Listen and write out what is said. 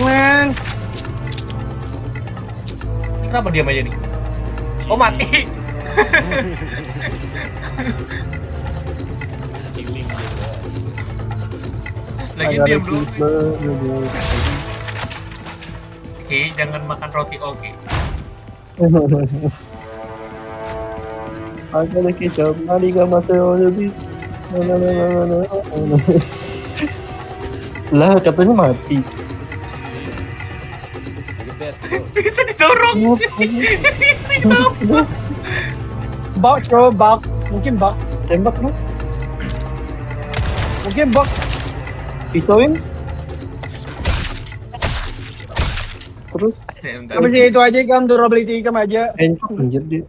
Man. Kenapa diam aja nih? Oh mati. Lagi diam dulu. Oke, okay, jangan makan roti oke. Okay. Ada lagi jawab mari gak mati oh, lebih. Lah katanya mati. Bro. Bisa didorong. Bug bro, bug. Mungkin bug. Tembak lu. Mungkin bug. Pisauin. Terus bentar. Habis itu aja kan durability ikam aja. encok anjir dia.